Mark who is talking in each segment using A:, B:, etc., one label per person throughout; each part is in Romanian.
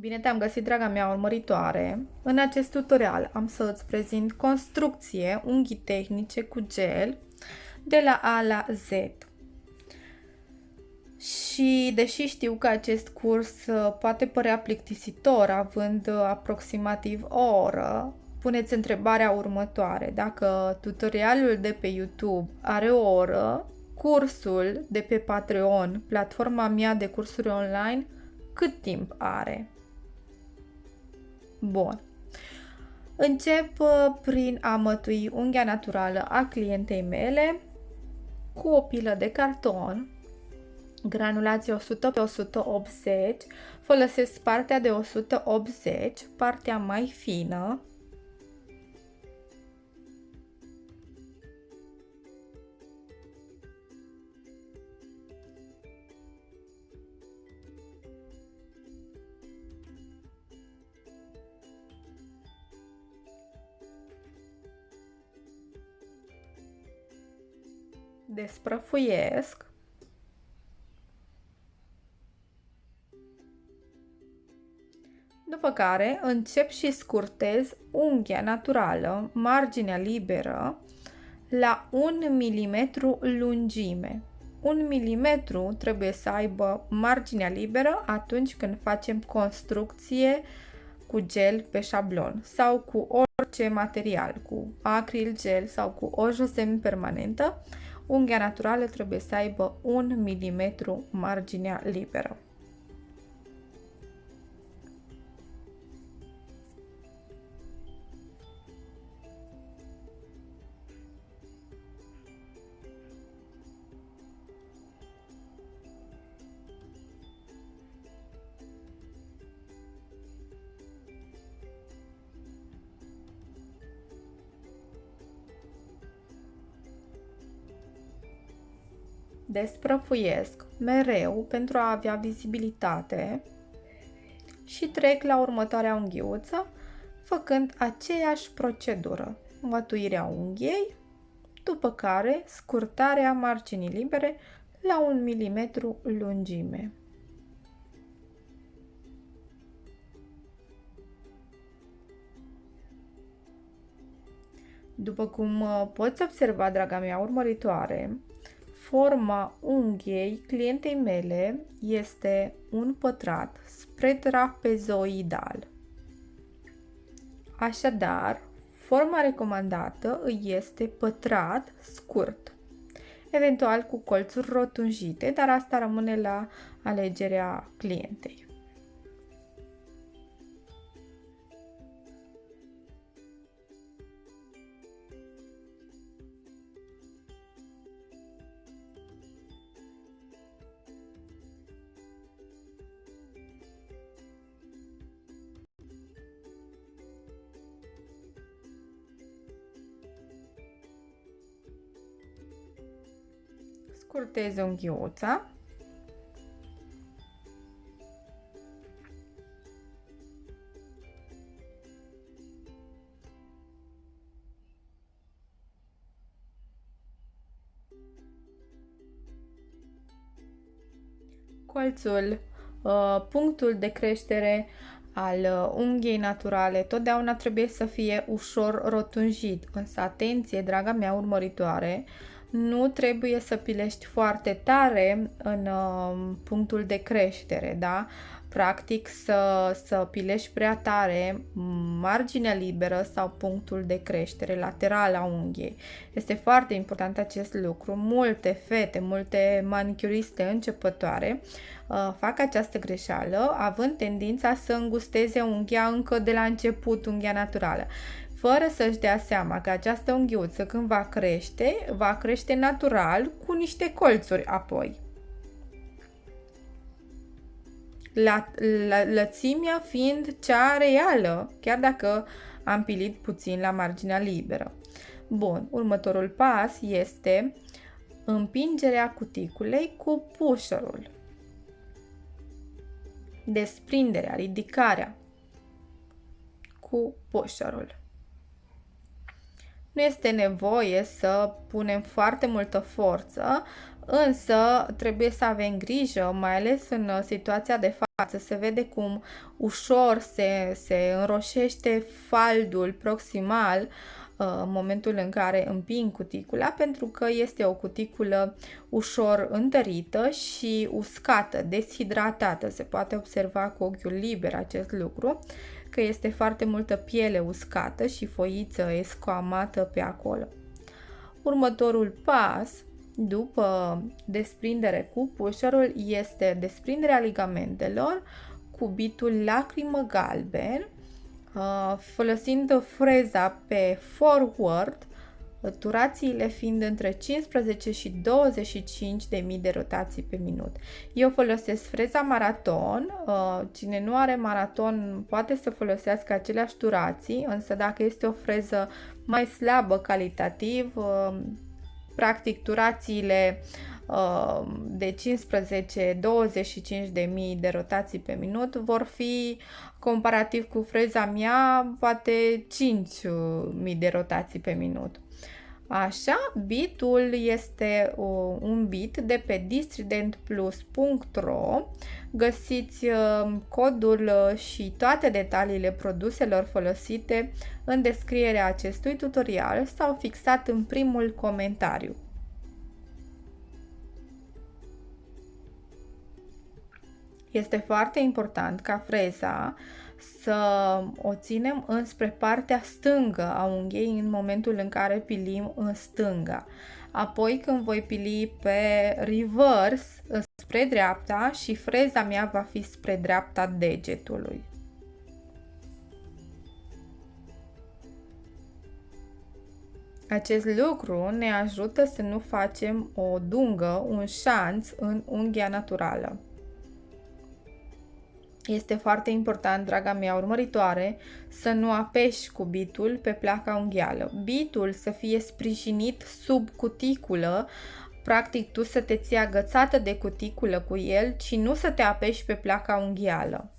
A: Bine te-am găsit, draga mea urmăritoare! În acest tutorial am să îți prezint construcție unghii tehnice cu gel de la A la Z. Și deși știu că acest curs uh, poate părea plictisitor având uh, aproximativ o oră, puneți întrebarea următoare. Dacă tutorialul de pe YouTube are o oră, cursul de pe Patreon, platforma mea de cursuri online, cât timp are? Bun. Încep uh, prin a mătui unghia naturală a clientei mele cu o pilă de carton, granulație 100 pe 180, folosesc partea de 180, partea mai fină, desprăfuiesc după care încep și scurtez unghia naturală, marginea liberă, la 1 mm lungime. 1 mm trebuie să aibă marginea liberă atunci când facem construcție cu gel pe șablon sau cu orice material, cu acril gel sau cu o semi permanentă unghia naturală trebuie să aibă 1 mm marginea liberă. Desprăfuiesc mereu pentru a avea vizibilitate și trec la următoarea unghiuță făcând aceeași procedură, mătuirea unghiei, după care scurtarea marginii libere la 1 mm lungime. După cum uh, poți observa, draga mea urmăritoare, Forma unghiei clientei mele este un pătrat spre trapezoidal. Așadar, forma recomandată îi este pătrat scurt, eventual cu colțuri rotunjite, dar asta rămâne la alegerea clientei. Scurtez unghiuța. Colțul, uh, punctul de creștere al uh, unghiei naturale totdeauna trebuie să fie ușor rotunjit, însă atenție, draga mea urmăritoare, nu trebuie să pilești foarte tare în uh, punctul de creștere, da? Practic să, să pilești prea tare marginea liberă sau punctul de creștere lateral a unghiei. Este foarte important acest lucru. Multe fete, multe manicuriste începătoare uh, fac această greșeală având tendința să îngusteze unghia încă de la început, unghia naturală fără să-și dea seama că această unghiuță când va crește, va crește natural cu niște colțuri apoi. La, la, lățimea fiind cea reală, chiar dacă am pilit puțin la marginea liberă. Bun, următorul pas este împingerea cuticulei cu pusherul. Desprinderea, ridicarea cu pusherul. Nu este nevoie să punem foarte multă forță Însă trebuie să avem grijă, mai ales în situația de față, se vede cum ușor se, se înroșește faldul proximal în momentul în care împing cuticula, pentru că este o cuticulă ușor întărită și uscată, deshidratată. Se poate observa cu ochiul liber acest lucru, că este foarte multă piele uscată și foiță escoamată pe acolo. Următorul pas, după desprindere cu pusherul, este desprinderea ligamentelor cu bitul lacrimă galben, Uh, folosind freza pe forward, durațiile fiind între 15 și 25 de mii de rotații pe minut. Eu folosesc freza maraton, uh, cine nu are maraton poate să folosească aceleași durații, însă dacă este o freză mai slabă calitativ, uh, practic durațiile de 15-25 de mii de rotații pe minut vor fi comparativ cu freza mea, poate 5.000 de rotații pe minut. Așa, bitul este un bit de pe distridentplus.ro Găsiți uh, codul uh, și toate detaliile produselor folosite în descrierea acestui tutorial sau fixat în primul comentariu. Este foarte important ca freza să o ținem înspre partea stângă a unghiei în momentul în care pilim în stânga. Apoi când voi pili pe reverse spre dreapta și freza mea va fi spre dreapta degetului. Acest lucru ne ajută să nu facem o dungă, un șanț în unghia naturală. Este foarte important, draga mea urmăritoare, să nu apeși cu bitul pe placa unghială. Bitul să fie sprijinit sub cuticulă, practic tu să te ții agățată de cuticulă cu el, și nu să te apeși pe placa unghială.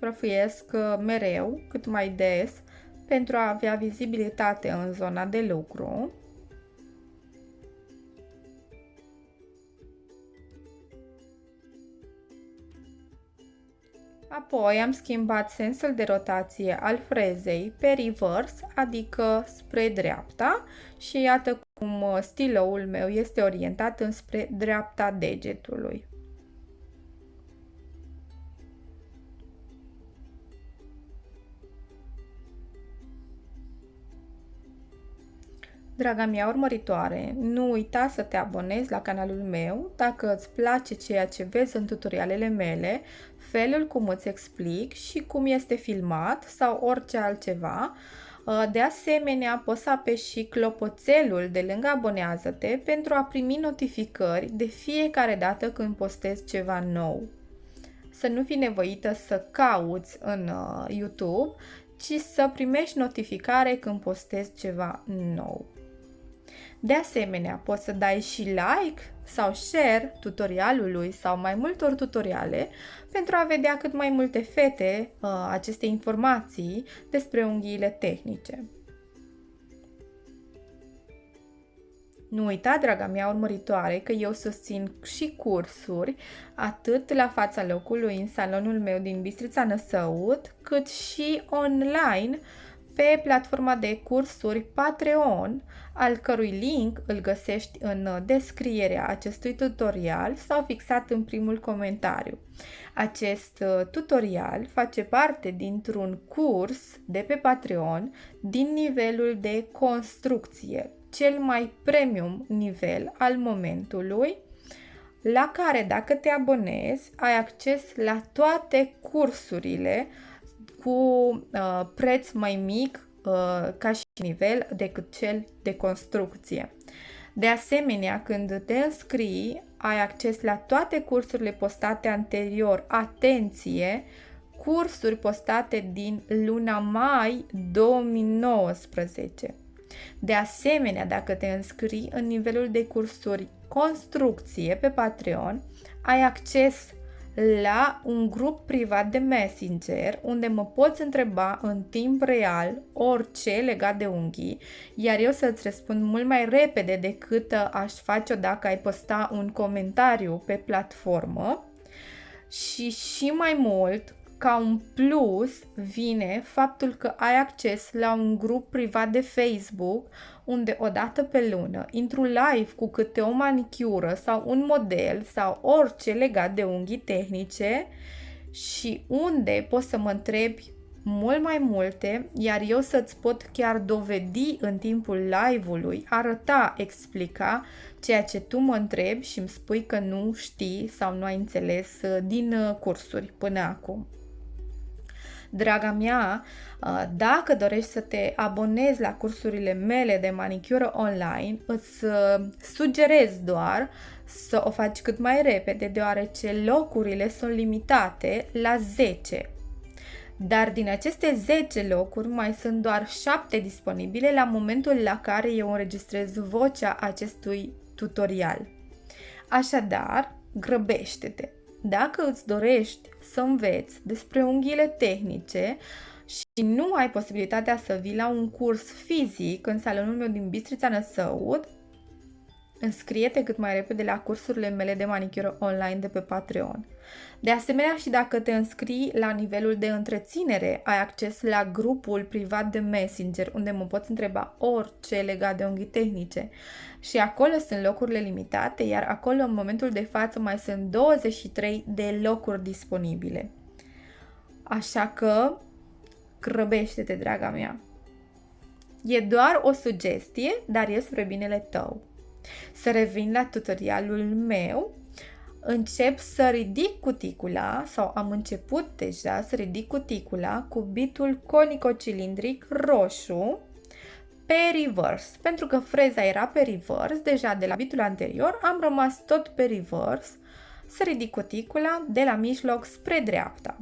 A: Desprăfuiesc uh, mereu, cât mai des, pentru a avea vizibilitate în zona de lucru. Apoi am schimbat sensul de rotație al frezei pe reverse, adică spre dreapta și iată cum uh, stiloul meu este orientat înspre dreapta degetului. Draga mea urmăritoare, nu uita să te abonezi la canalul meu dacă îți place ceea ce vezi în tutorialele mele, felul cum îți explic și cum este filmat sau orice altceva. Uh, de asemenea, poți să apeși și clopoțelul de lângă abonează-te pentru a primi notificări de fiecare dată când postez ceva nou. Să nu fii nevoită să cauți în uh, YouTube, ci să primești notificare când postez ceva nou. De asemenea, poți să dai și like sau share tutorialului sau mai multor tutoriale pentru a vedea cât mai multe fete uh, aceste informații despre unghiile tehnice. Nu uita, draga mea urmăritoare, că eu susțin și cursuri, atât la fața locului în salonul meu din Bistrița Năsăut, cât și online pe platforma de cursuri Patreon, al cărui link îl găsești în descrierea acestui tutorial sau fixat în primul comentariu. Acest uh, tutorial face parte dintr-un curs de pe Patreon din nivelul de construcție, cel mai premium nivel al momentului, la care dacă te abonezi, ai acces la toate cursurile cu uh, preț mai mic uh, ca și nivel decât cel de construcție. De asemenea, când te înscrii, ai acces la toate cursurile postate anterior. Atenție! Cursuri postate din luna mai 2019. De asemenea, dacă te înscrii în nivelul de cursuri construcție pe Patreon, ai acces la un grup privat de Messenger unde mă poți întreba în timp real orice legat de unghii, iar eu să-ți răspund mult mai repede decât aș face-o dacă ai posta un comentariu pe platformă. Și și mai mult, ca un plus vine faptul că ai acces la un grup privat de Facebook unde o dată pe lună intru live cu câte o manicură sau un model sau orice legat de unghii tehnice și unde poți să mă întrebi mult mai multe, iar eu să-ți pot chiar dovedi în timpul live-ului, arăta, explica ceea ce tu mă întrebi și îmi spui că nu știi sau nu ai înțeles uh, din uh, cursuri până acum. Draga mea, uh, dacă dorești să te abonezi la cursurile mele de manicură online, îți uh, sugerez doar să o faci cât mai repede, deoarece locurile sunt limitate la 10. Dar din aceste 10 locuri mai sunt doar 7 disponibile la momentul la care eu înregistrez vocea acestui tutorial. Așadar, grăbește-te! Dacă îți dorești să înveți despre unghiile tehnice și nu ai posibilitatea să vii la un curs fizic în salonul meu din Bistrița Năsăud, înscrie-te cât mai repede la cursurile mele de manicură online de pe Patreon. De asemenea, și dacă te înscrii la nivelul de întreținere, ai acces la grupul privat de Messenger, unde mă poți întreba orice legat de unghii tehnice. Și acolo sunt locurile limitate, iar acolo în momentul de față mai sunt 23 de locuri disponibile. Așa că grăbește-te, draga mea! E doar o sugestie, dar e spre binele tău. Să revin la tutorialul meu încep să ridic cuticula sau am început deja să ridic cuticula cu bitul conico-cilindric roșu pe reverse. Pentru că freza era pe reverse, deja de la bitul anterior am rămas tot pe reverse să ridic cuticula de la mijloc spre dreapta.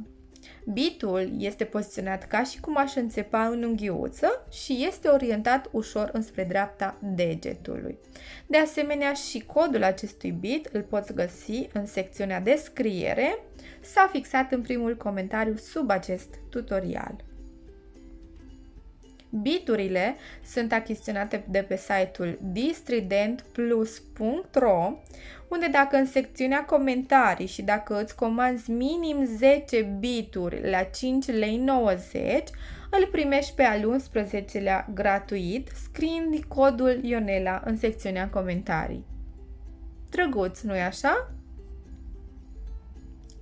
A: Bitul este poziționat ca și cum aș înțepa în unghiuță și este orientat ușor înspre dreapta degetului. De asemenea, și codul acestui bit îl poți găsi în secțiunea descriere. S-a fixat în primul comentariu sub acest tutorial. Biturile sunt achiziționate de pe site-ul distridentplus.ro unde dacă în secțiunea comentarii și dacă îți comanzi minim 10 bituri la 5 lei 90, îl primești pe al 11-lea gratuit, scriind codul Ionela în secțiunea comentarii. Drăguț, nu-i așa?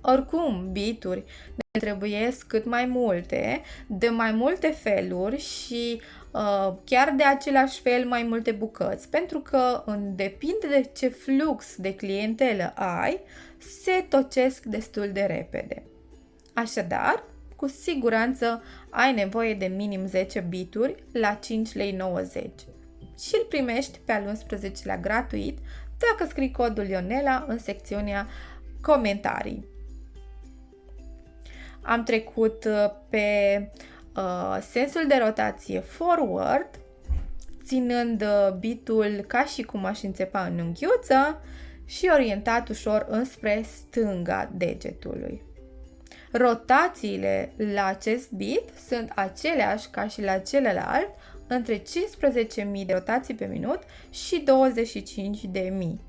A: Oricum, bituri ne trebuiesc cât mai multe, de mai multe feluri și uh, chiar de același fel mai multe bucăți, pentru că în depinde de ce flux de clientelă ai, se tocesc destul de repede. Așadar, cu siguranță ai nevoie de minim 10 bituri la 5 lei 90 și îl primești pe al 11-lea gratuit dacă scrii codul Ionela în secțiunea comentarii. Am trecut uh, pe uh, sensul de rotație forward, ținând uh, bitul ca și cum aș înțepa în unghiuță și orientat ușor înspre stânga degetului. Rotațiile la acest bit sunt aceleași ca și la celălalt, între 15.000 de rotații pe minut și 25.000.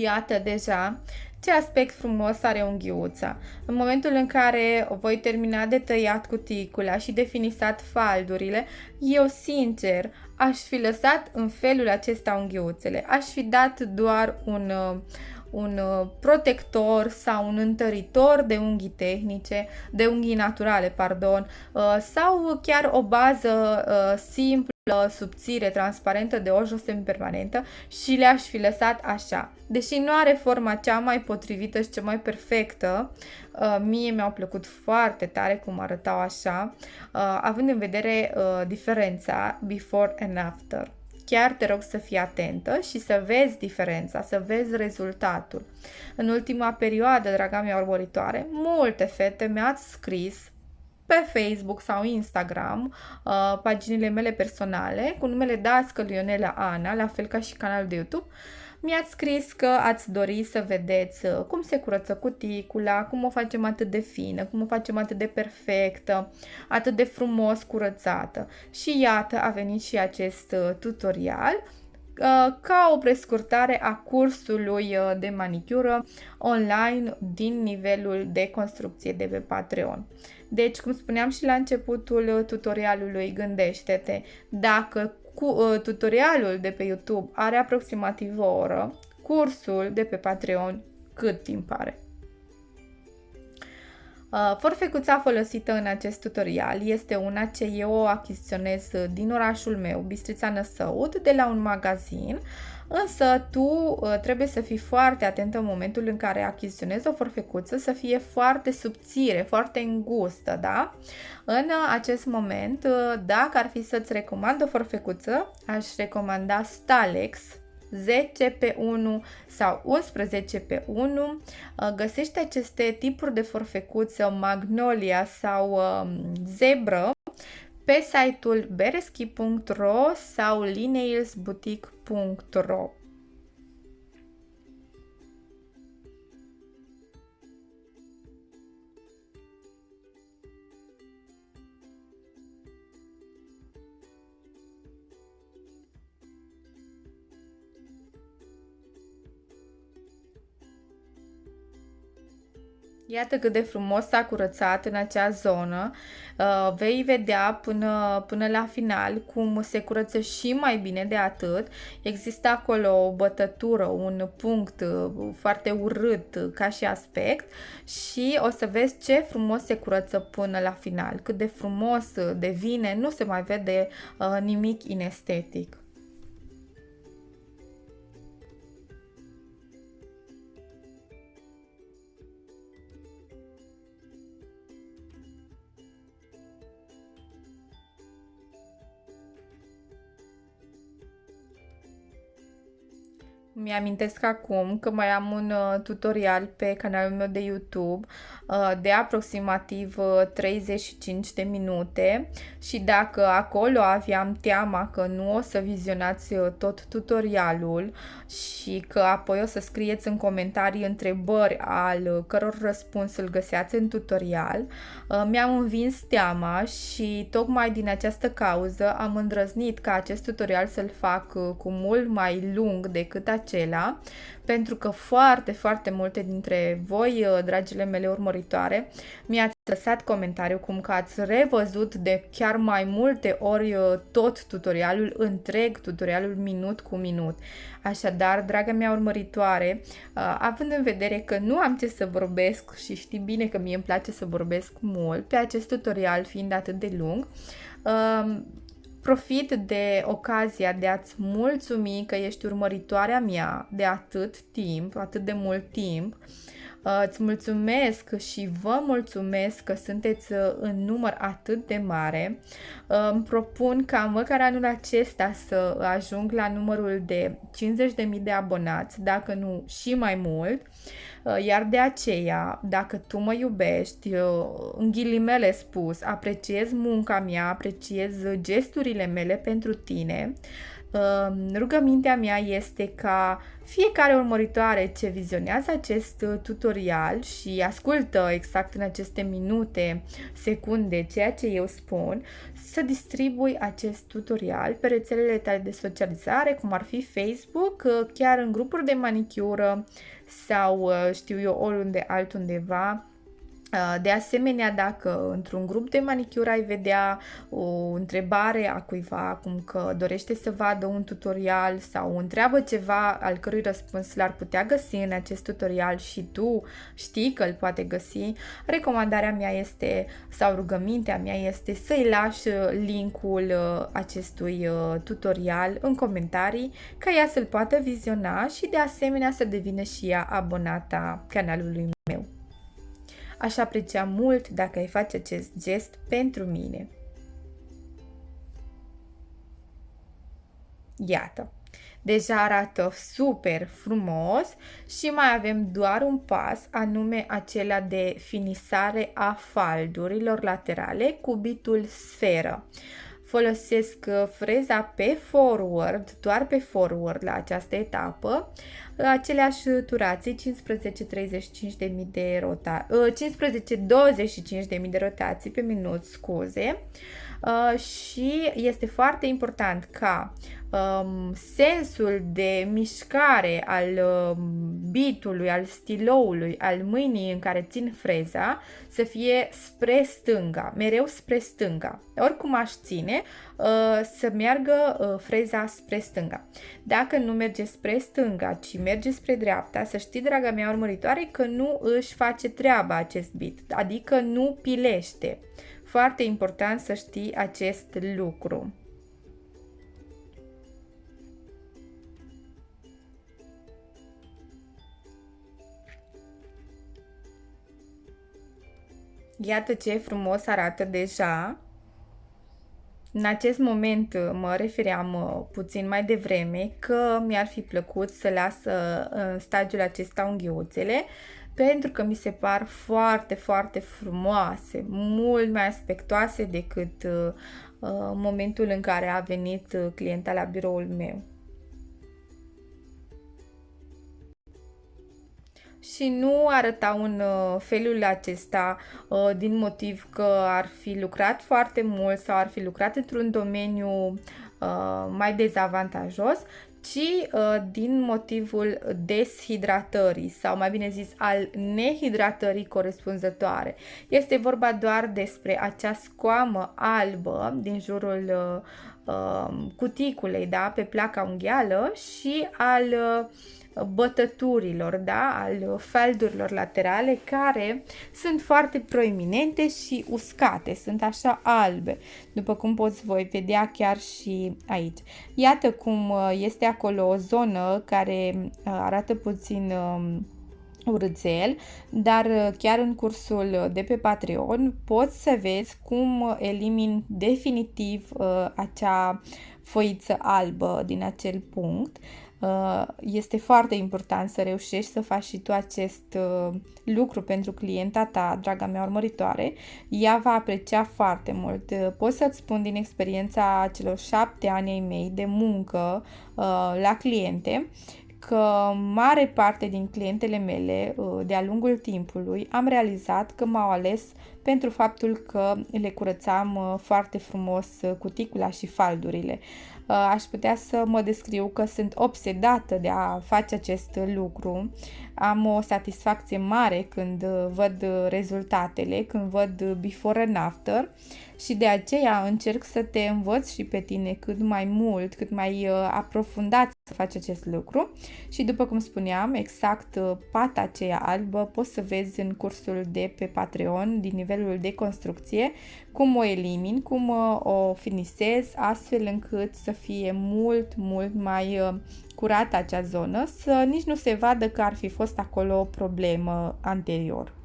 A: Iată deja ce aspect frumos are unghiuța. În momentul în care voi termina de tăiat cuticula și de finisat faldurile, eu sincer aș fi lăsat în felul acesta unghiuțele. Aș fi dat doar un, uh, un uh, protector sau un întăritor de unghii tehnice, de unghii naturale, pardon, uh, sau chiar o bază simplă subțire, transparentă de o jos permanentă și le-aș fi lăsat așa. Deși nu are forma cea mai potrivită și cea mai perfectă, uh, mie mi-au plăcut foarte tare cum arătau așa, uh, având în vedere uh, diferența before and after. Chiar te rog să fii atentă și să vezi diferența, să vezi rezultatul. În ultima perioadă, draga mea urmăritoare, multe fete mi-ați scris pe Facebook sau Instagram uh, paginile mele personale cu numele Dască Lionela Ana, la fel ca și canalul de YouTube. Mi-ați scris că ați dori să vedeți uh, cum se curăță cuticula, cum o facem atât de fină, cum o facem atât de perfectă, atât de frumos curățată. Și iată, a venit și acest uh, tutorial uh, ca o prescurtare a cursului de manicură online din nivelul de construcție de pe Patreon. Deci, cum spuneam și la începutul tutorialului, gândește-te dacă cu, uh, tutorialul de pe YouTube are aproximativ o oră, cursul de pe Patreon cât timp are. Uh, forfecuța folosită în acest tutorial este una ce eu o achiziționez din orașul meu, Bistrița Năsăud, de la un magazin Însă tu uh, trebuie să fii foarte atent în momentul în care achiziționezi o forfecuță să fie foarte subțire, foarte îngustă, da? În uh, acest moment, uh, dacă ar fi să-ți recomand o forfecuță, aș recomanda Stalex 10 pe 1 sau 11 pe 1. Găsești aceste tipuri de forfecuță Magnolia sau um, Zebră pe site-ul bereschi.ro sau lineilsboutique.ro Iată cât de frumos s-a curățat în acea zonă. Uh, vei vedea până, până la final cum se curăță și mai bine de atât. Există acolo o bătătură, un punct uh, foarte urât ca și aspect și o să vezi ce frumos se curăță până la final. Cât de frumos devine, nu se mai vede uh, nimic inestetic. Mi-amintesc acum că mai am un uh, tutorial pe canalul meu de YouTube uh, de aproximativ uh, 35 de minute și dacă acolo aveam teama că nu o să vizionați uh, tot tutorialul și că apoi o să scrieți în comentarii întrebări al căror răspuns îl găseați în tutorial, uh, mi-am învins teama și tocmai din această cauză am îndrăznit ca acest tutorial să-l fac uh, cu mult mai lung decât acesta acela, pentru că foarte, foarte multe dintre voi, uh, dragile mele urmăritoare, mi-ați lăsat comentariu cum că ați revăzut de chiar mai multe ori uh, tot tutorialul, întreg tutorialul minut cu minut. Așadar, draga mea urmăritoare, uh, având în vedere că nu am ce să vorbesc și știi bine că mie îmi place să vorbesc mult, pe acest tutorial fiind atât de lung, Profit de ocazia de a-ți mulțumi că ești urmăritoarea mea de atât timp, atât de mult timp. Uh, îți mulțumesc și vă mulțumesc că sunteți uh, în număr atât de mare. Uh, îmi propun ca măcar anul acesta să ajung la numărul de 50.000 de abonați, dacă nu și mai mult. Uh, iar de aceea, dacă tu mă iubești, în ghilimele spus, apreciez munca mea, apreciez gesturile mele pentru tine, uh, rugămintea mea este ca fiecare urmăritoare ce vizionează acest tutorial și ascultă exact în aceste minute, secunde, ceea ce eu spun, să distribui acest tutorial pe rețelele tale de socializare, cum ar fi Facebook, uh, chiar în grupuri de manicură, sau știu eu oriunde altundeva Uh, de asemenea, dacă într-un grup de manicură ai vedea o întrebare a cuiva, cum că dorește să vadă un tutorial sau întreabă ceva al cărui răspuns l-ar putea găsi în acest tutorial și tu știi că îl poate găsi, recomandarea mea este, sau rugămintea mea este să-i lași linkul uh, acestui uh, tutorial în comentarii ca ea să-l poată viziona și de asemenea să devină și ea abonata canalului meu. Aș aprecia mult dacă ai face acest gest pentru mine. Iată, deja arată super frumos și mai avem doar un pas, anume acela de finisare a faldurilor laterale cu bitul sferă folosesc uh, freza pe forward, doar pe forward la această etapă, aceleași turații 15-35 de mii de rotații, 15-25 de mii de rotații pe minut, scuze, uh, și este foarte important ca um, sensul de mișcare al um, bitului, al stiloului, al mâinii în care țin freza să fie spre stânga, mereu spre stânga. Oricum aș ține, uh, să meargă uh, freza spre stânga. Dacă nu merge spre stânga, ci merge spre dreapta, să știi, draga mea urmăritoare, că nu își face treaba acest bit, adică nu pilește. Foarte important să știi acest lucru. Iată ce frumos arată deja. În acest moment uh, mă refeream uh, puțin mai devreme că mi-ar fi plăcut să las uh, în stadiul acesta unghiuțele pentru că mi se par foarte, foarte frumoase, mult mai aspectoase decât uh, momentul în care a venit clienta la biroul meu. Și nu arătau în uh, felul acesta uh, din motiv că ar fi lucrat foarte mult sau ar fi lucrat într-un domeniu uh, mai dezavantajos, ci din motivul deshidratării sau mai bine zis al nehidratării corespunzătoare. Este vorba doar despre acea scoamă albă din jurul cuticulei, da, pe placa unghială și al uh, bătăturilor, da, al feldurilor laterale care sunt foarte proeminente și uscate, sunt așa albe, după cum poți voi vedea chiar și aici. Iată cum uh, este acolo o zonă care uh, arată puțin um, urățel, dar uh, chiar în cursul de pe Patreon poți să vezi cum elimin definitiv acea foiță albă din acel punct Uh, este foarte important să reușești să faci și tu acest uh, lucru pentru clienta ta, draga mea urmăritoare. Ea va aprecia foarte mult. Uh, pot să-ți spun din experiența celor șapte ani ai mei de muncă la cliente că mare parte din clientele mele de-a lungul timpului am realizat că m-au ales pentru faptul că le curățam foarte frumos cuticula și faldurile. Uh, aș putea să mă descriu că sunt obsedată de a face acest lucru. Am o satisfacție mare când văd rezultatele, când văd before and after și de aceea încerc să te învăț și pe tine cât mai mult, cât mai uh, aprofundat să faci acest lucru și după cum spuneam, exact uh, pata aceea albă poți să vezi în cursul de pe Patreon din nivelul de construcție cum o elimin, cum uh, o finisez astfel încât să fie mult, mult mai curată acea zonă, să nici nu se vadă că ar fi fost acolo o problemă anterior.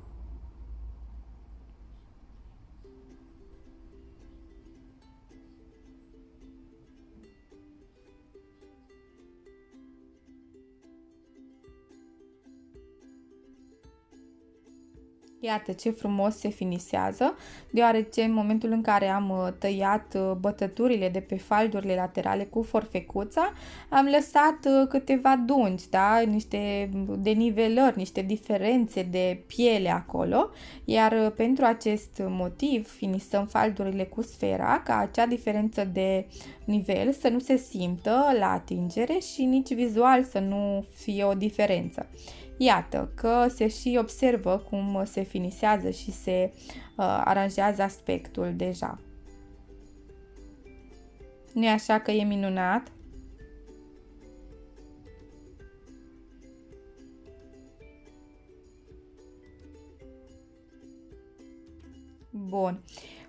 A: Iată ce frumos se finisează, deoarece în momentul în care am uh, tăiat uh, bătăturile de pe faldurile laterale cu forfecuța, am lăsat uh, câteva dungi, da? niște denivelări, niște diferențe de piele acolo, iar pentru acest motiv finisăm faldurile cu sfera ca acea diferență de nivel să nu se simtă la atingere și nici vizual să nu fie o diferență. Iată că se și observă cum se finisează și se uh, aranjează aspectul deja. Nu e așa că e minunat? Bun.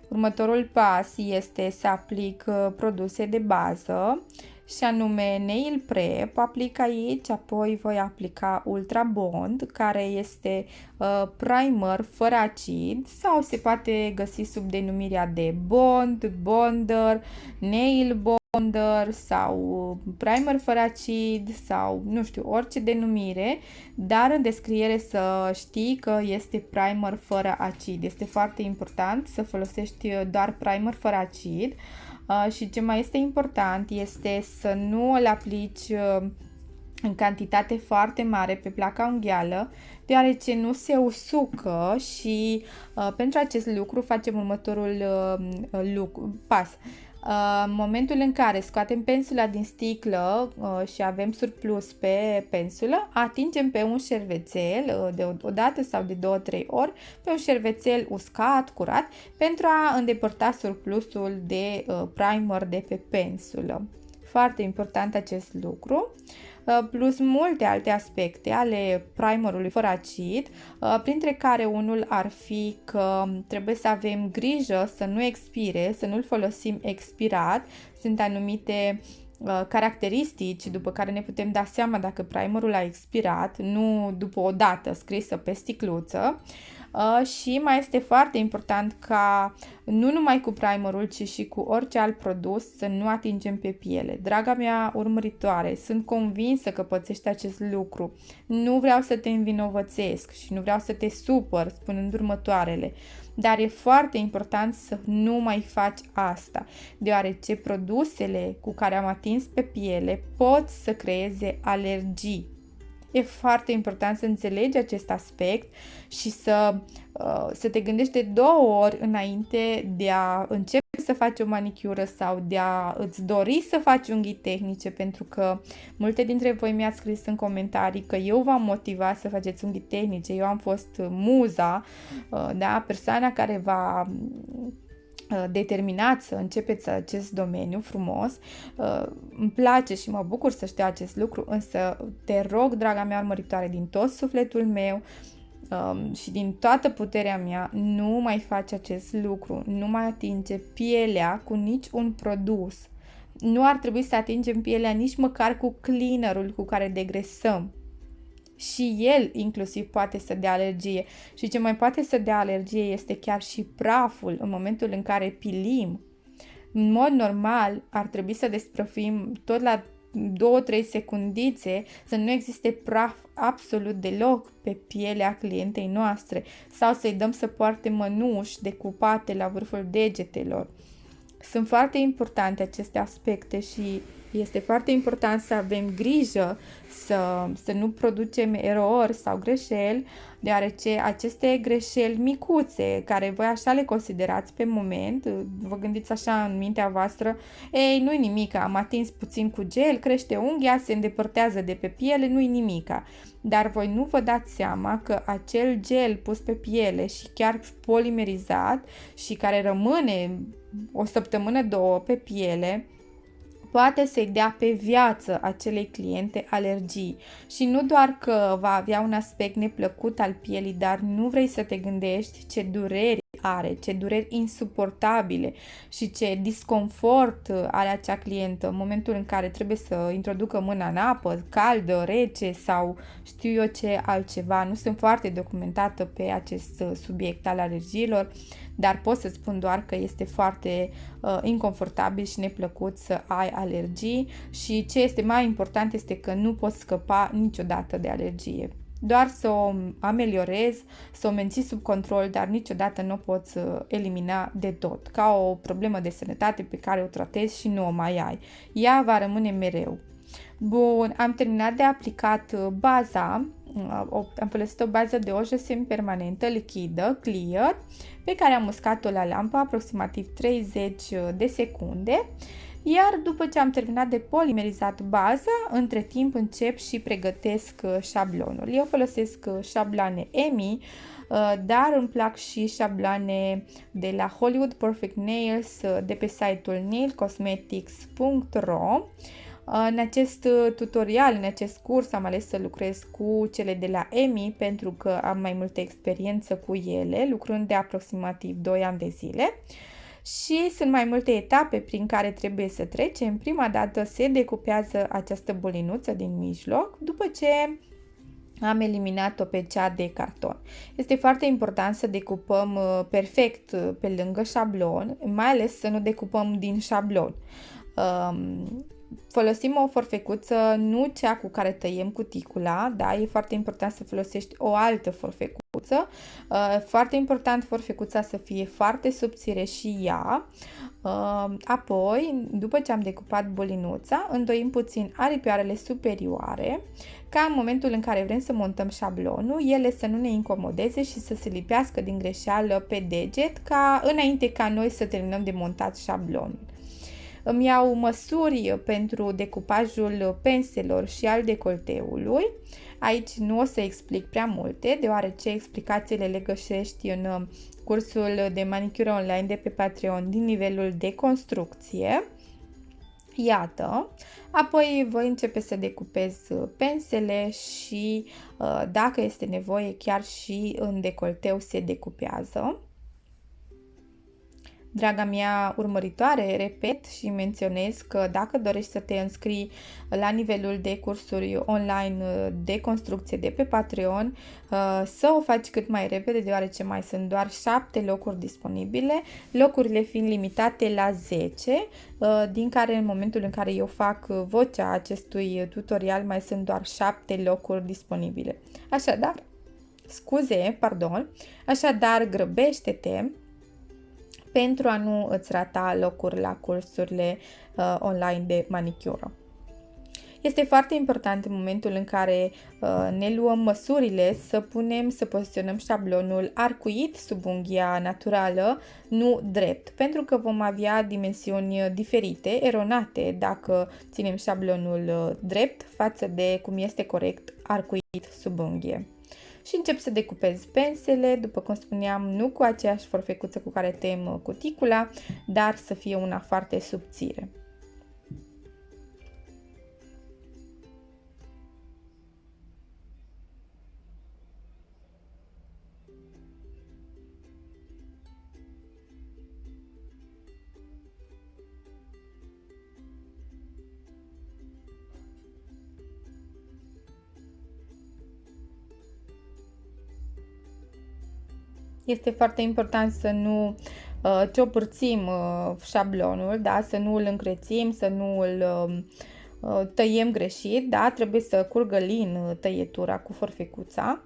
A: Următorul pas este să aplic uh, produse de bază și anume Nail Prep, aplic aici, apoi voi aplica Ultra Bond, care este uh, primer fără acid sau se poate găsi sub denumirea de Bond, Bonder, Nail Bond bonder sau primer fără acid sau nu știu, orice denumire, dar în descriere să știi că este primer fără acid. Este foarte important să folosești doar primer fără acid uh, și ce mai este important este să nu îl aplici uh, în cantitate foarte mare pe placa unghială, deoarece nu se usucă și uh, pentru acest lucru facem următorul uh, lucru, pas. În momentul în care scoatem pensula din sticlă uh, și avem surplus pe pensulă, atingem pe un șervețel uh, de o dată sau de două, trei ori, pe un șervețel uscat, curat, pentru a îndepărta surplusul de uh, primer de pe pensulă. Foarte important acest lucru. Uh, plus multe alte aspecte ale primerului fără acid, uh, printre care unul ar fi că trebuie să avem grijă să nu expire, să nu-l folosim expirat. Sunt anumite uh, caracteristici după care ne putem da seama dacă primerul a expirat, nu după o dată scrisă pe sticluță. Uh, și mai este foarte important ca nu numai cu primerul, ci și cu orice alt produs să nu atingem pe piele. Draga mea urmăritoare, sunt convinsă că pățești acest lucru. Nu vreau să te învinovățesc și nu vreau să te supăr spunând următoarele. Dar e foarte important să nu mai faci asta, deoarece produsele cu care am atins pe piele pot să creeze alergii E foarte important să înțelegi acest aspect și să, uh, să te gândești de două ori înainte de a începe să faci o manicură sau de a îți dori să faci unghii tehnice, pentru că multe dintre voi mi-ați scris în comentarii că eu v-am motivat să faceți unghii tehnice, eu am fost muza, uh, da, persoana care va Uh, determinat să începeți acest domeniu frumos. Uh, îmi place și mă bucur să știu acest lucru, însă te rog, draga mea urmăritoare, din tot sufletul meu um, și din toată puterea mea, nu mai faci acest lucru, nu mai atinge pielea cu nici un produs. Nu ar trebui să atingem pielea nici măcar cu cleanerul cu care degresăm și el inclusiv poate să dea alergie. Și ce mai poate să dea alergie este chiar și praful în momentul în care pilim. În mod normal ar trebui să desprofim tot la 2-3 secundițe să nu existe praf absolut deloc pe pielea clientei noastre sau să-i dăm să poarte mănuși decupate la vârful degetelor. Sunt foarte importante aceste aspecte și este foarte important să avem grijă să, să nu producem erori sau greșeli, deoarece aceste greșeli micuțe, care voi așa le considerați pe moment, vă gândiți așa în mintea voastră, ei, nu-i nimic, am atins puțin cu gel, crește unghia, se îndepărtează de pe piele, nu-i nimica. Dar voi nu vă dați seama că acel gel pus pe piele și chiar polimerizat și care rămâne o săptămână, două pe piele, poate să-i dea pe viață acelei cliente alergii. Și nu doar că va avea un aspect neplăcut al pielii, dar nu vrei să te gândești ce dureri are, ce dureri insuportabile și ce disconfort are acea clientă în momentul în care trebuie să introducă mâna în apă, caldă, rece sau știu eu ce altceva. Nu sunt foarte documentată pe acest subiect al alergiilor, dar pot să spun doar că este foarte uh, inconfortabil și neplăcut să ai alergii și ce este mai important este că nu poți scăpa niciodată de alergie doar să o ameliorezi, să o menții sub control, dar niciodată nu o poți uh, elimina de tot, ca o problemă de sănătate pe care o tratezi și nu o mai ai. Ea va rămâne mereu. Bun, am terminat de aplicat uh, baza, uh, am folosit o bază de ojă semi-permanentă, lichidă, clear, pe care am uscat-o la lampă aproximativ 30 de secunde Iar după ce am terminat de polimerizat baza, între timp încep și pregătesc șablonul. Eu folosesc șabloane EMI, dar îmi plac și șabloane de la Hollywood Perfect Nails de pe site-ul nailcosmetics.ro în acest uh, tutorial, în acest curs, am ales să lucrez cu cele de la EMI pentru că am mai multă experiență cu ele, lucrând de aproximativ 2 ani de zile. Și sunt mai multe etape prin care trebuie să trecem. Prima dată se decupează această bolinuță din mijloc, după ce am eliminat-o pe cea de carton. Este foarte important să decupăm uh, perfect uh, pe lângă șablon, mai ales să nu decupăm din șablon. Um, folosim o forfecuță, nu cea cu care tăiem cuticula, da? E foarte important să folosești o altă forfecuță. Uh, foarte important forfecuța să fie foarte subțire și ea. Uh, apoi, după ce am decupat bolinuța, îndoim puțin aripioarele superioare, ca în momentul în care vrem să montăm șablonul, ele să nu ne incomodeze și să se lipească din greșeală pe deget, ca înainte ca noi să terminăm de montat șablonul. Îmi iau măsuri pentru decupajul penselor și al decolteului. Aici nu o să explic prea multe, deoarece explicațiile le găsești în uh, cursul de manicură online de pe Patreon din nivelul de construcție. Iată, apoi voi începe să decupez pensele și uh, dacă este nevoie chiar și în decolteu se decupează. Draga mea urmăritoare, repet și menționez că dacă dorești să te înscrii la nivelul de cursuri online de construcție de pe Patreon, uh, să o faci cât mai repede, deoarece mai sunt doar 7 locuri disponibile, locurile fiind limitate la 10, uh, din care în momentul în care eu fac vocea acestui tutorial mai sunt doar 7 locuri disponibile. Așadar, scuze, pardon, așadar grăbește-te pentru a nu îți rata locuri la cursurile uh, online de manicură. Este foarte important în momentul în care uh, ne luăm măsurile să punem, să poziționăm șablonul arcuit sub unghia naturală, nu drept, pentru că vom avea dimensiuni diferite, eronate, dacă ținem șablonul uh, drept față de cum este corect arcuit sub unghie și încep să decupez pensele, după cum spuneam, nu cu aceeași forfecuță cu care tem cuticula, dar să fie una foarte subțire. Este foarte important să nu uh, ciopărțim uh, șablonul, da? să nu îl încrețim, să nu îl um, uh, tăiem greșit, da? trebuie să curgă lin uh, tăietura cu forfecuța.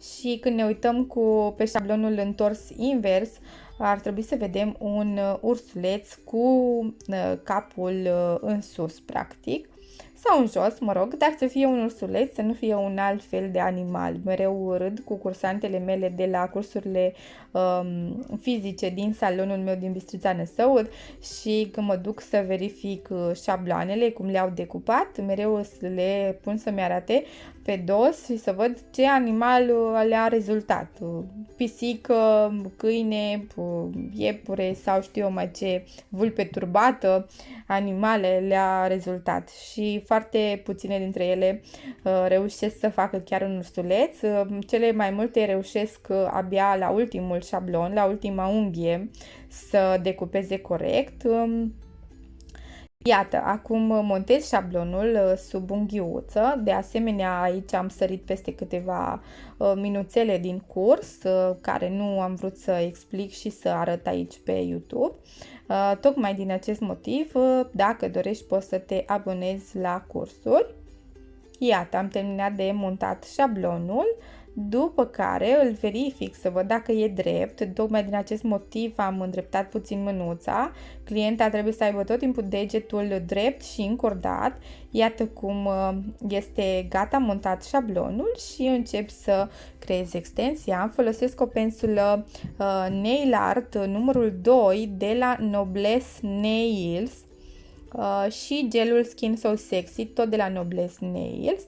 A: Și când ne uităm cu, pe șablonul întors invers, ar trebui să vedem un uh, ursuleț cu uh, capul în sus, practic sau în jos, mă rog, dar să fie un ursuleț, să nu fie un alt fel de animal. Mereu râd cu cursantele mele de la cursurile um, fizice din salonul meu din Bistrița Năsăud și când mă duc să verific uh, șabloanele, cum le-au decupat, mereu le pun să-mi arate pe dos și să văd ce animal uh, le-a rezultat. Pisică, câine, iepure sau știu eu mai ce, vulpe turbată, animale le-a rezultat și foarte puține dintre ele uh, reușesc să facă chiar un ursuleț. Uh, cele mai multe reușesc abia la ultimul șablon, la ultima unghie să decupeze corect. Um, Iată, acum montez șablonul uh, sub unghiuță, de asemenea aici am sărit peste câteva uh, minuțele din curs uh, care nu am vrut să explic și să arăt aici pe YouTube. Tocmai din acest motiv, dacă dorești poți să te abonezi la cursuri. Iată, am terminat de montat șablonul după care îl verific să văd dacă e drept, tocmai din acest motiv am îndreptat puțin mânuța, clienta trebuie să aibă tot timpul degetul drept și încordat, iată cum uh, este gata montat șablonul și încep să creez extensia, folosesc o pensulă uh, Nail Art numărul 2 de la Noblesse Nails, Uh, și gelul Skin So Sexy, tot de la Noblesse Nails.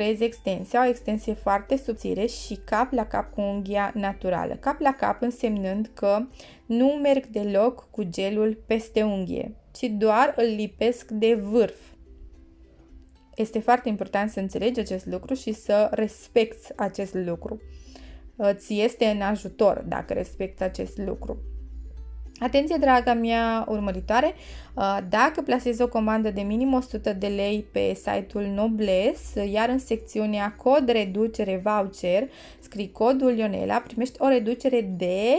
A: Creez extensia, o extensie foarte subțire și cap la cap cu unghia naturală. Cap la cap însemnând că nu merg deloc cu gelul peste unghie, ci doar îl lipesc de vârf. Este foarte important să înțelegi acest lucru și să respecti acest lucru. Ți este în ajutor dacă respecti acest lucru. Atenție, draga mea urmăritoare, uh, dacă plasezi o comandă de minim 100 de lei pe site-ul Nobles, iar în secțiunea cod reducere voucher scrii codul Ionela, primești o reducere de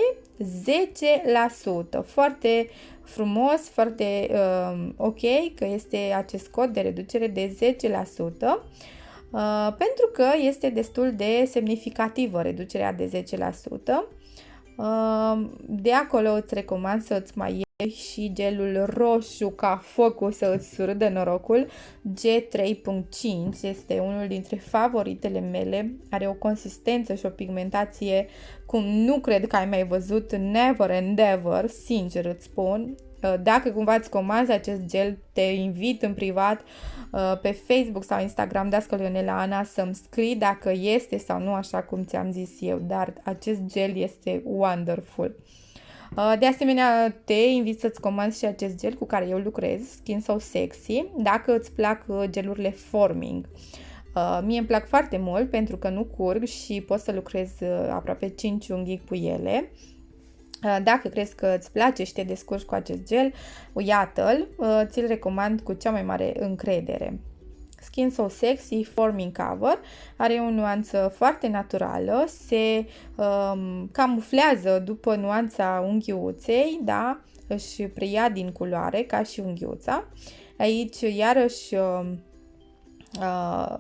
A: 10%. Foarte frumos, foarte uh, ok că este acest cod de reducere de 10%. Uh, pentru că este destul de semnificativă reducerea de 10%. De acolo îți recomand să îți mai iei și gelul roșu ca focul să îți surâdă norocul. G3.5 este unul dintre favoritele mele. Are o consistență și o pigmentație cum nu cred că ai mai văzut never and ever, sincer îți spun. Uh, dacă cumva îți comanzi acest gel, te invit în privat uh, pe Facebook sau Instagram Dască Leonela Ana să-mi scrii dacă este sau nu așa cum ți-am zis eu, dar acest gel este wonderful. Uh, de asemenea, te invit să-ți comanzi și acest gel cu care eu lucrez, Skin So Sexy, dacă îți plac gelurile forming. Mie îmi plac foarte mult pentru că nu curg și pot să lucrez aproape 5 unghii cu ele. Uh, dacă crezi că îți place și te descurci cu acest gel, iată-l, uh, ți-l recomand cu cea mai mare încredere. Skin So Sexy Forming Cover are o nuanță foarte naturală, se um, camuflează după nuanța unghiuței, da? își preia din culoare ca și unghiuța. Aici iarăși um, uh,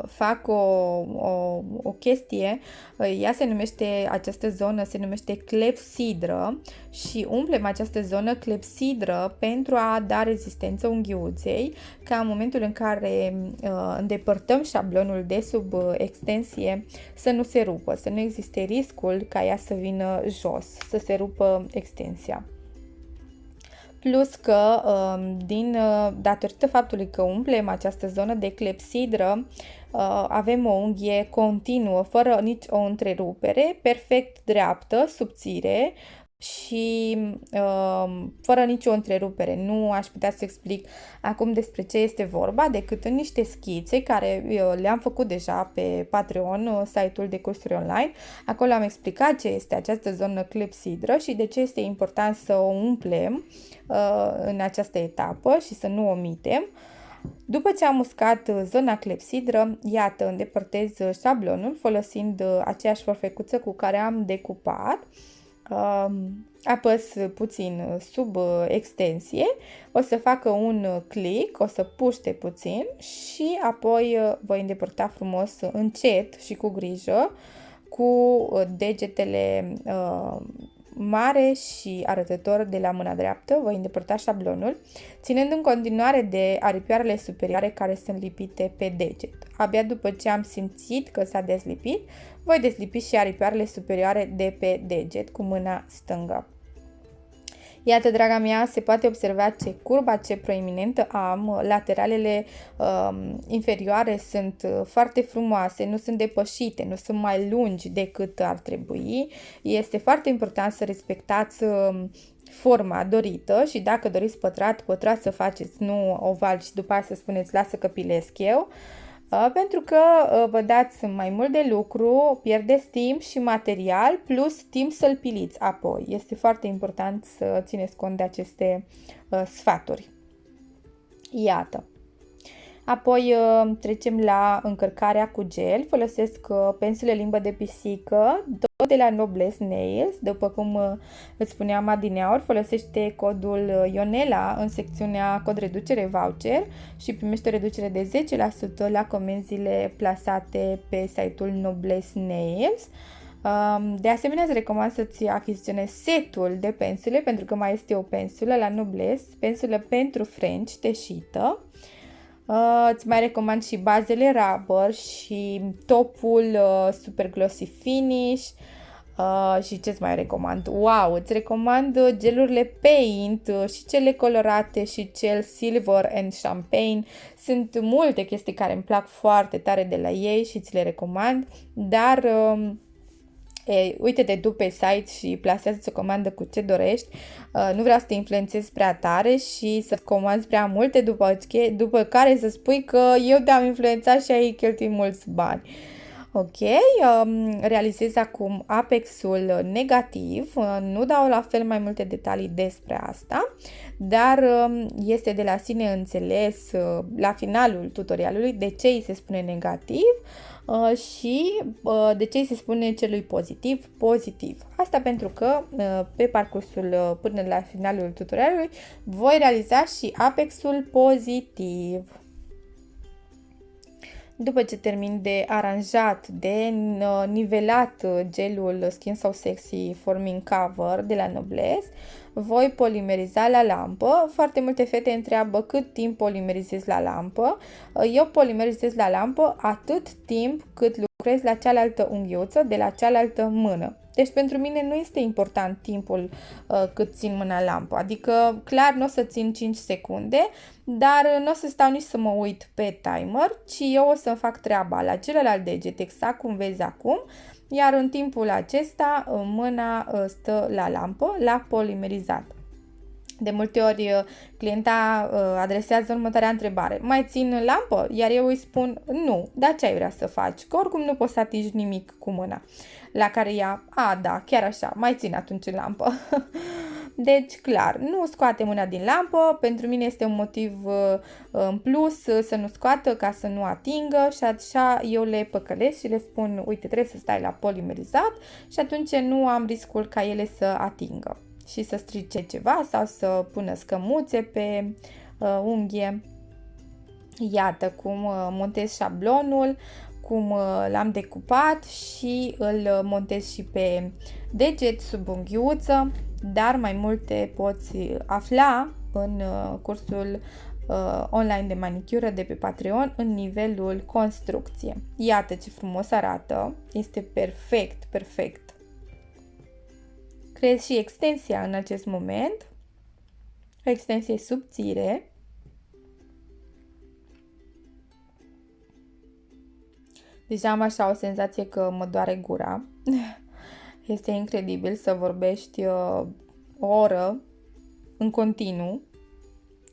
A: fac o, o, o chestie, uh, ea se numește, această zonă se numește clepsidră și umplem această zonă clepsidră pentru a da rezistență unghiuței, ca în momentul în care uh, îndepărtăm șablonul de sub uh, extensie să nu se rupă, să nu existe riscul ca ea să vină jos, să se rupă extensia plus că um, din, uh, datorită faptului că umplem această zonă de clepsidră, uh, avem o unghie continuă, fără nici o întrerupere, perfect dreaptă, subțire, și uh, fără nicio întrerupere. Nu aș putea să explic acum despre ce este vorba, decât în niște schițe care uh, le-am făcut deja pe Patreon, uh, site-ul de cursuri online. Acolo am explicat ce este această zonă clepsidră și de ce este important să o umplem uh, în această etapă și să nu omitem. După ce am uscat uh, zona clepsidră, iată, îndepărtez șablonul folosind aceeași forfecuță cu care am decupat apăs puțin sub uh, extensie, o să facă un click, o să puște puțin și apoi uh, voi îndepărta frumos încet și cu grijă cu uh, degetele mare și arătător de la mâna dreaptă, voi îndepărta șablonul, ținând în continuare de aripioarele superioare care sunt lipite pe deget. Abia după ce am simțit că s-a deslipit, voi deslipi și aripioarele superioare de pe deget cu mâna stângă. Iată, draga mea, se poate observa ce curba, ce proeminentă am. Lateralele um, inferioare sunt uh, foarte frumoase, nu sunt depășite, nu sunt mai lungi decât ar trebui. Este foarte important să respectați um, forma dorită și dacă doriți pătrat, pătrat să faceți, nu oval și după aceea să spuneți lasă că pilesc eu. Uh, pentru că vă dați mai mult de lucru, pierdeți timp și material, plus timp să-l piliți apoi. Este foarte important să țineți cont de aceste sfaturi. Iată. Apoi uh, trecem la încărcarea cu gel. Folosesc uh, pensule limbă de pisică, tot de la Nobles Nails. După cum uh, îți spuneam adineauri, folosește codul Ionela în secțiunea cod reducere voucher și primește o reducere de 10% la comenzile plasate pe site-ul Nobles Nails. Um, de asemenea, îți recomand să-ți achiziționezi setul de pensule, pentru că mai este o pensulă la Nobles, pensulă pentru French teșită. Uh, îți mai recomand și bazele rubber și topul uh, super glossy finish. Uh, și ce-ți mai recomand? Wow, îți recomand uh, gelurile paint uh, și cele colorate și cel silver and champagne. Sunt multe chestii care îmi plac foarte tare de la ei și ți le recomand, dar uh, E, uite-te tu pe site și plasează o comandă cu ce dorești. Uh, nu vreau să te influențezi prea tare și să comanzi prea multe după, după care să spui că eu te-am influențat și ai cheltuit mulți bani. Ok, um, realizez acum apexul negativ, uh, nu dau la fel mai multe detalii despre asta, dar um, este de la sine înțeles uh, la finalul tutorialului de ce îi se spune negativ Uh, și uh, de ce se spune celui pozitiv pozitiv. Asta pentru că uh, pe parcursul până la finalul tutorialului voi realiza și apexul pozitiv. După ce termin de aranjat, de nivelat gelul Skin So Sexy Forming Cover de la Noblesse, voi polimeriza la lampă. Foarte multe fete întreabă cât timp polimerizez la lampă. Eu polimerizez la lampă atât timp cât lucrez la cealaltă unghiuță de la cealaltă mână. Deci pentru mine nu este important timpul uh, cât țin mâna lampă, adică clar nu o să țin 5 secunde, dar nu o să stau nici să mă uit pe timer, ci eu o să fac treaba la celălalt deget, exact cum vezi acum, iar în timpul acesta mâna ă, stă la lampă, la polimerizat. De multe ori ă, clienta ă, adresează următoarea întrebare. Mai țin lampă? Iar eu îi spun nu, dar ce ai vrea să faci? Că oricum nu poți să atingi nimic cu mâna. La care ea, a, da, chiar așa, mai țin atunci în lampă. Deci, clar, nu scoate mâna din lampă, pentru mine este un motiv uh, în plus uh, să nu scoată ca să nu atingă și așa eu le păcălesc și le spun, uite, trebuie să stai la polimerizat și atunci nu am riscul ca ele să atingă și să strice ceva sau să pună scămuțe pe uh, unghie. Iată cum uh, montez șablonul, cum l-am decupat și îl montez și pe deget sub unghiuță dar mai multe poți afla în uh, cursul uh, online de manicură de pe Patreon în nivelul construcție. Iată ce frumos arată, este perfect, perfect. Creez și extensia în acest moment, o extensie subțire. Deja am așa o senzație că mă doare gura. Este incredibil să vorbești uh, o oră în continuu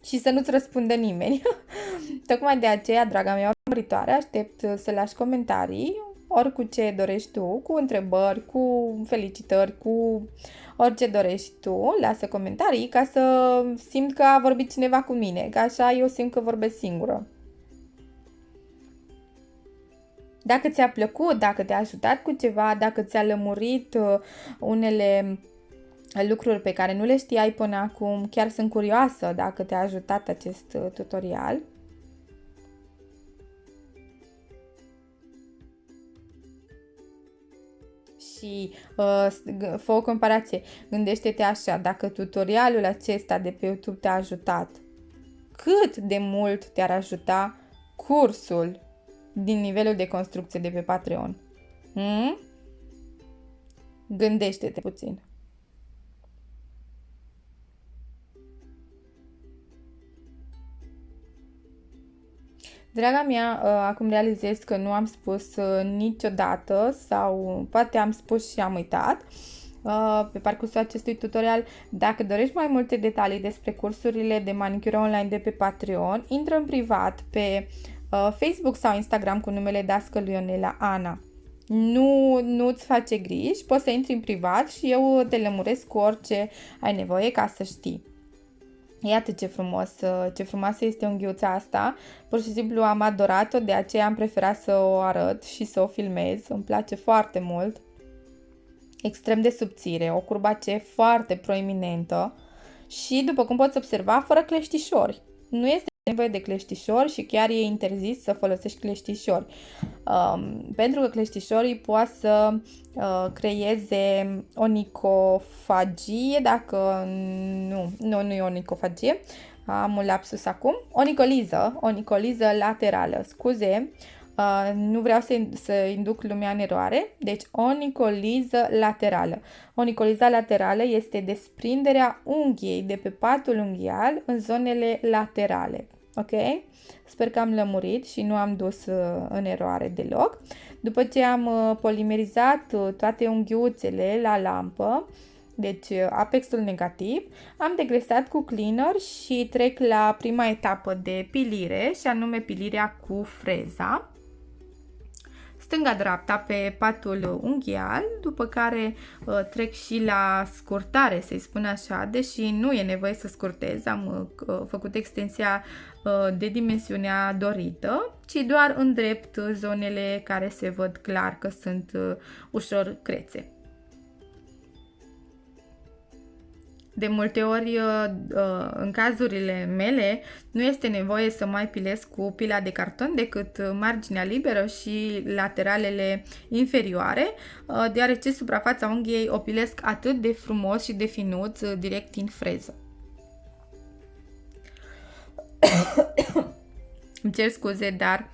A: și să nu-ți răspunde nimeni. Tocmai de aceea, draga mea urmăritoare, aștept să lași comentarii, ori cu ce dorești tu, cu întrebări, cu felicitări, cu orice dorești tu, lasă comentarii ca să simt că a vorbit cineva cu mine, că așa eu simt că vorbesc singură. Dacă ți-a plăcut, dacă te-a ajutat cu ceva, dacă ți-a lămurit uh, unele lucruri pe care nu le știai până acum, chiar sunt curioasă dacă te-a ajutat acest uh, tutorial. și uh, fă o comparație. Gândește-te așa, dacă tutorialul acesta de pe YouTube te-a ajutat, cât de mult te-ar ajuta cursul din nivelul de construcție de pe Patreon. Hmm? Gândește-te puțin. Draga mea, uh, acum realizez că nu am spus uh, niciodată sau poate am spus și am uitat uh, pe parcursul acestui tutorial. Dacă dorești mai multe detalii despre cursurile de manicură online de pe Patreon, intră în privat pe Uh, Facebook sau Instagram cu numele Dascăl Ionela Ana. Nu, nu-ți face griji, poți să intri în privat și eu te lămuresc cu orice ai nevoie ca să știi. Iată ce frumos, ce frumoasă este unghiuța asta. Pur și simplu am adorat-o, de aceea am preferat să o arăt și să o filmez. Îmi place foarte mult. Extrem de subțire, o curbace foarte proeminentă și, după cum poți observa, fără cleștișori. Nu este nevoie de cleștișori și chiar e interzis să folosești cleștișori. Um, pentru că cleștișorii poate să uh, creeze onicofagie, dacă nu, nu, nu e onicofagie, am un lapsus acum, onicoliză, onicoliză laterală, scuze, Uh, nu vreau să, să induc lumea în eroare. Deci, onicoliză laterală. Onicoliza laterală este desprinderea unghiei de pe patul unghial în zonele laterale. Ok? Sper că am lămurit și nu am dus uh, în eroare deloc. După ce am uh, polimerizat uh, toate unghiuțele la lampă, deci apexul negativ, am degresat cu cleaner și trec la prima etapă de pilire și anume pilirea cu freza stânga-dreapta pe patul unghial, după care uh, trec și la scurtare, să-i spun așa, deși nu e nevoie să scurtez, am uh, făcut extensia uh, de dimensiunea dorită, ci doar îndrept zonele care se văd clar că sunt ușor crețe. De multe ori, uh, uh, în cazurile mele, nu este nevoie să mai pilez cu pila de carton decât marginea liberă și lateralele inferioare, uh, deoarece suprafața unghiei o pilesc atât de frumos și de finuț direct în freză. Îmi cer scuze, dar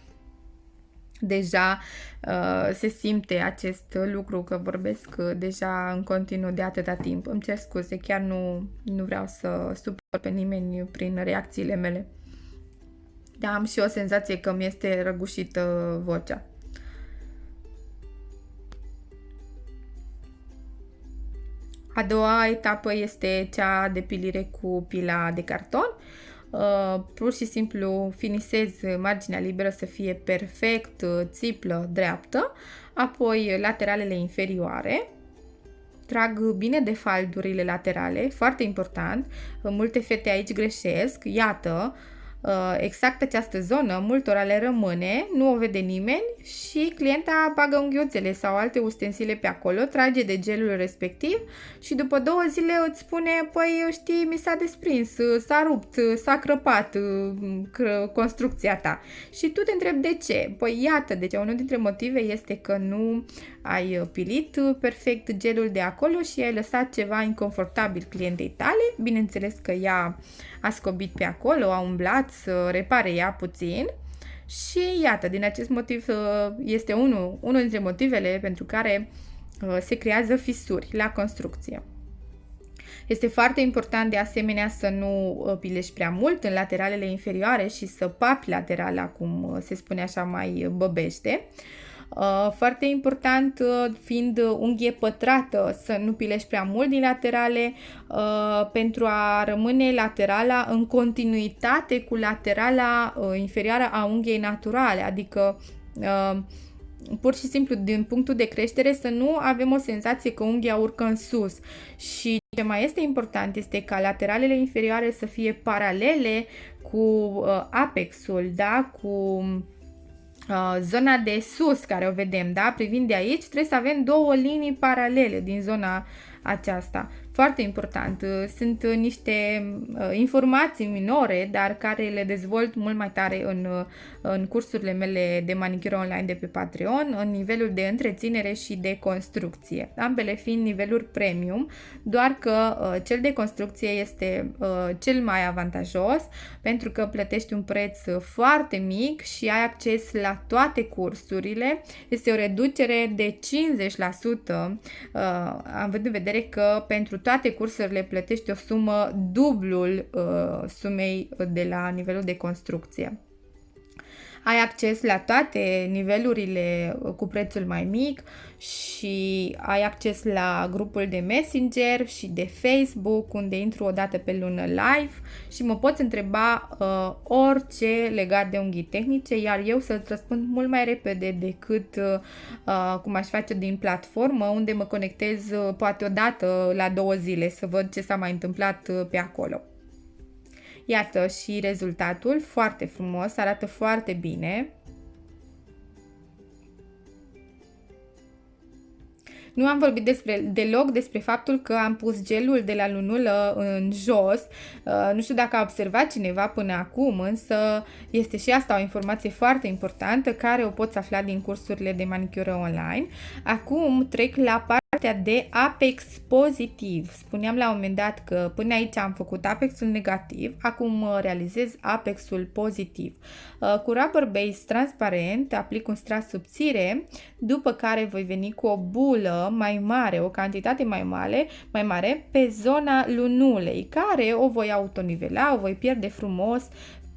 A: deja uh, se simte acest lucru că vorbesc uh, deja în continuu de atâta timp. Îmi cer scuze, chiar nu, nu vreau să supăr pe nimeni prin reacțiile mele. Dar am și o senzație că mi este răgușită vocea. A doua etapă este cea de pilire cu pila de carton. Uh, Uh, pur și simplu finisez marginea liberă să fie perfect uh, țiplă, dreaptă, apoi lateralele inferioare, trag bine de faldurile laterale, foarte important, multe fete aici greșesc, iată, Uh, exact această zonă, multora le rămâne, nu o vede nimeni și clienta bagă unghiuțele sau alte ustensile pe acolo, trage de gelul respectiv și după două zile îți spune, păi știi, mi s-a desprins, s-a rupt, s-a crăpat uh, construcția ta. Și tu te întrebi de ce? Păi iată, deci unul dintre motive este că nu ai pilit perfect gelul de acolo și ai lăsat ceva inconfortabil clientei tale. Bineînțeles că ea a scobit pe acolo, a umblat să repare ea puțin și iată, din acest motiv uh, este unul, unul dintre motivele pentru care uh, se creează fisuri la construcție. Este foarte important de asemenea să nu uh, pilești prea mult în lateralele inferioare și să papi laterala, cum se spune așa mai băbește. Uh, foarte important uh, fiind unghie pătrată să nu pilești prea mult din laterale uh, pentru a rămâne laterala în continuitate cu laterala inferioară a unghiei naturale, adică pur și simplu din punctul de creștere să nu avem o senzație că unghia urcă în sus și ce mai este important este ca lateralele inferioare să fie paralele cu apexul, da? cu Uh, zona de sus care o vedem, da? Privind de aici, trebuie să avem două linii paralele din zona aceasta. Foarte important. Uh, sunt uh, niște uh, informații minore, dar care le dezvolt mult mai tare în, în cursurile mele de manicură online de pe Patreon, în nivelul de întreținere și de construcție. Ambele fiind niveluri premium, doar că cel de construcție este cel mai avantajos pentru că plătești un preț foarte mic și ai acces la toate cursurile. Este o reducere de 50%, având în vedere că pentru toate cursurile plătești o sumă dublul uh, sumei de la nivelul de construcție. Ai acces la toate nivelurile uh, cu prețul mai mic și ai acces la grupul de Messenger și de Facebook unde intru o dată pe lună live și mă poți întreba uh, orice legat de unghii tehnice, iar eu să-ți răspund mult mai repede decât uh, uh, cum aș face din platformă unde mă conectez uh, poate o dată la două zile să văd ce s-a mai întâmplat uh, pe acolo. Iată și rezultatul, foarte frumos, arată foarte bine. Nu am vorbit despre, deloc despre faptul că am pus gelul de la lunulă în jos. Uh, nu știu dacă a observat cineva până acum, însă este și asta o informație foarte importantă care o poți afla din cursurile de manicură online. Acum trec la partea de apex pozitiv. Spuneam la un moment dat că până aici am făcut apexul negativ, acum realizez apexul pozitiv. Uh, cu rubber base transparent aplic un strat subțire, după care voi veni cu o bulă mai mare, o cantitate mai mare, mai mare pe zona lunulei, care o voi autonivela, o voi pierde frumos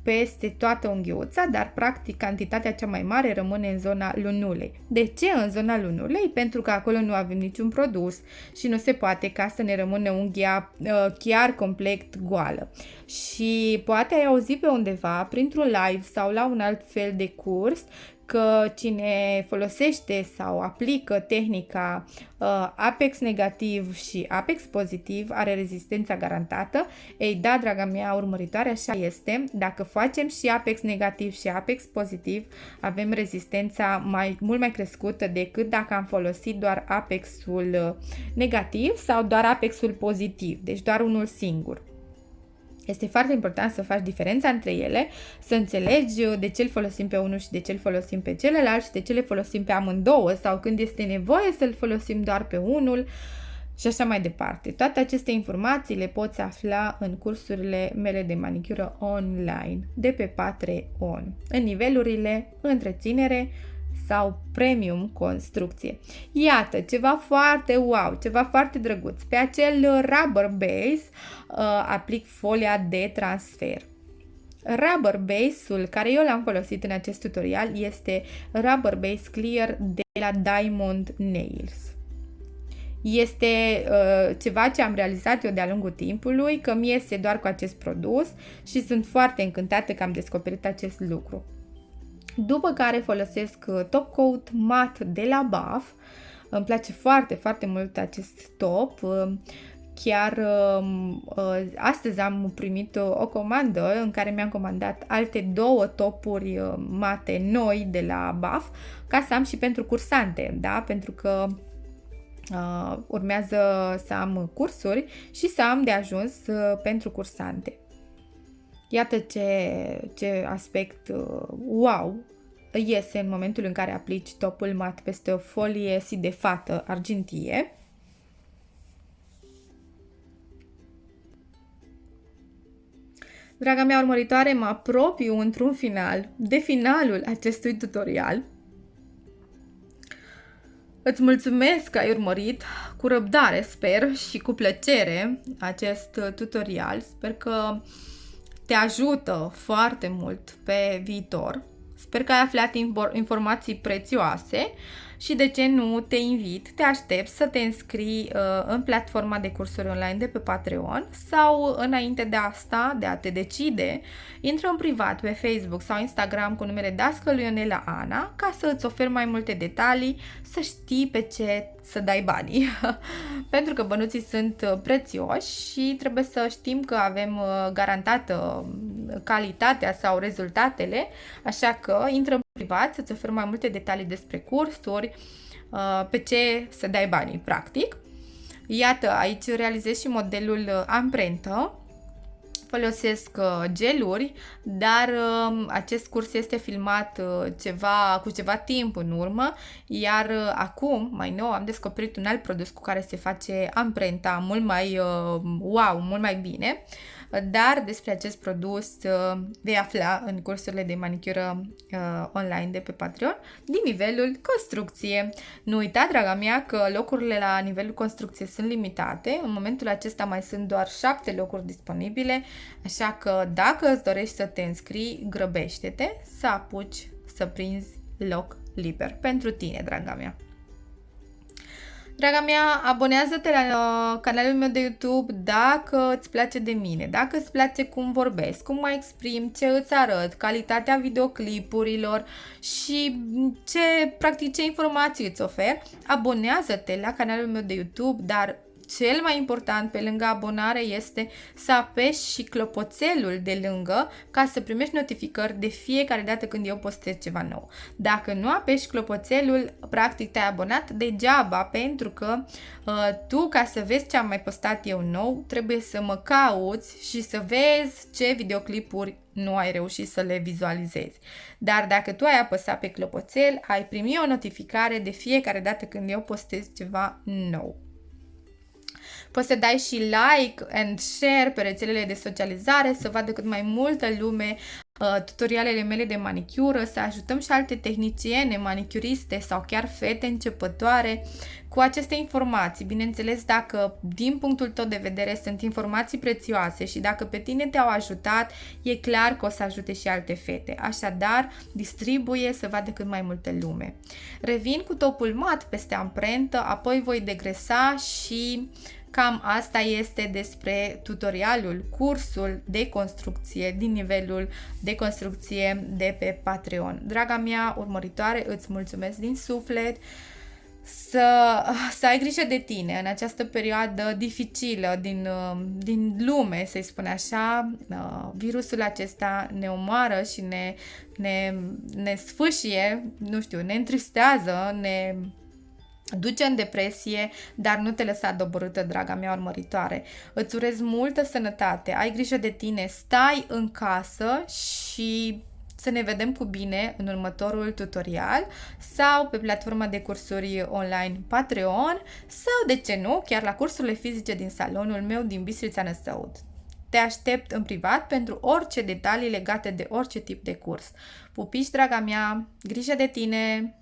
A: peste toată unghiuța, dar practic cantitatea cea mai mare rămâne în zona lunulei. De ce în zona lunulei? Pentru că acolo nu avem niciun produs și nu se poate ca să ne rămână unghia uh, chiar complet goală. Și poate ai auzit pe undeva, printr-un live sau la un alt fel de curs, că cine folosește sau aplică tehnica uh, Apex negativ și Apex pozitiv are rezistența garantată. Ei da, draga mea urmăritoare, așa este. Dacă facem și Apex negativ și Apex pozitiv, avem rezistența mai, mult mai crescută decât dacă am folosit doar Apexul uh, negativ sau doar Apexul pozitiv, deci doar unul singur. Este foarte important să faci diferența între ele, să înțelegi de ce îl folosim pe unul și de ce îl folosim pe celălalt și de ce le folosim pe amândouă sau când este nevoie să-l folosim doar pe unul și așa mai departe. Toate aceste informații le poți afla în cursurile mele de manicură online de pe Patreon, în nivelurile întreținere, sau premium construcție. Iată, ceva foarte wow, ceva foarte drăguț. Pe acel rubber base uh, aplic folia de transfer. Rubber base-ul care eu l-am folosit în acest tutorial este Rubber Base Clear de la Diamond Nails. Este uh, ceva ce am realizat eu de-a lungul timpului, că mi iese doar cu acest produs și sunt foarte încântată că am descoperit acest lucru după care folosesc uh, top coat mat de la BAF. Îmi place foarte, foarte mult acest top. Uh, chiar um, uh, astăzi am primit o comandă în care mi-am comandat alte două topuri mate noi de la BAF ca să am și pentru cursante, da? Pentru că uh, urmează să am cursuri și să am de ajuns uh, pentru cursante. Iată ce, ce aspect uh, wow iese în momentul în care aplici topul mat peste o folie sidefată argintie. Draga mea urmăritoare, mă apropiu într-un final de finalul acestui tutorial. Îți mulțumesc că ai urmărit cu răbdare, sper, și cu plăcere acest tutorial. Sper că te ajută foarte mult pe viitor. Sper că ai aflat informații prețioase și de ce nu te invit, te aștept să te înscrii uh, în platforma de cursuri online de pe Patreon sau înainte de asta, de a te decide, intră în privat pe Facebook sau Instagram cu numele Dascăl Ionela Ana ca să îți ofer mai multe detalii, să știi pe ce să dai banii. Pentru că bănuții sunt uh, prețioși și trebuie să știm că avem uh, garantată uh, calitatea sau rezultatele, așa că intră în privat să-ți ofer mai multe detalii despre cursuri, pe ce să dai banii, practic. Iată, aici realizez și modelul amprentă, folosesc uh, geluri, dar um, acest curs este filmat uh, ceva, cu ceva timp în urmă, iar uh, acum, mai nou, am descoperit un alt produs cu care se face amprenta mult mai wow, mult mai bine dar despre acest produs uh, vei afla în cursurile de manicură uh, online de pe Patreon din nivelul construcție. Nu uita, draga mea, că locurile la nivelul construcție sunt limitate. În momentul acesta mai sunt doar 7 locuri disponibile, așa că dacă îți dorești să te înscrii, grăbește-te să apuci să prinzi loc liber pentru tine, draga mea. Draga mea, abonează-te la uh, canalul meu de YouTube dacă îți place de mine, dacă îți place cum vorbesc, cum mă exprim, ce îți arăt, calitatea videoclipurilor și ce, practic, ce informații îți ofer. Abonează-te la canalul meu de YouTube, dar cel mai important pe lângă abonare este să apeși și clopoțelul de lângă ca să primești notificări de fiecare dată când eu postez ceva nou. Dacă nu apeși clopoțelul, practic te-ai abonat degeaba pentru că uh, tu ca să vezi ce am mai postat eu nou, trebuie să mă cauți și să vezi ce videoclipuri nu ai reușit să le vizualizezi. Dar dacă tu ai apăsat pe clopoțel, ai primi o notificare de fiecare dată când eu postez ceva nou. Poți să dai și like and share pe rețelele de socializare să vadă cât mai multă lume uh, tutorialele mele de manicură, să ajutăm și alte tehniciene, manicuriste sau chiar fete începătoare cu aceste informații. Bineînțeles, dacă din punctul tău de vedere sunt informații prețioase și dacă pe tine te-au ajutat, e clar că o să ajute și alte fete. Așadar, distribuie să vadă cât mai multă lume. Revin cu topul mat peste amprentă, apoi voi degresa și Cam asta este despre tutorialul, cursul de construcție din nivelul de construcție de pe Patreon. Draga mea urmăritoare, îți mulțumesc din suflet să, să ai grijă de tine în această perioadă dificilă din, din lume, să-i spun așa. Virusul acesta ne omoară și ne, ne, ne sfâșie, nu știu, ne întristează, ne duce în depresie, dar nu te lăsa doborâtă, draga mea urmăritoare. Îți urez multă sănătate, ai grijă de tine, stai în casă și să ne vedem cu bine în următorul tutorial sau pe platforma de cursuri online Patreon sau, de ce nu, chiar la cursurile fizice din salonul meu din Bistrița Năsăud. Te aștept în privat pentru orice detalii legate de orice tip de curs. Pupici, draga mea, grijă de tine!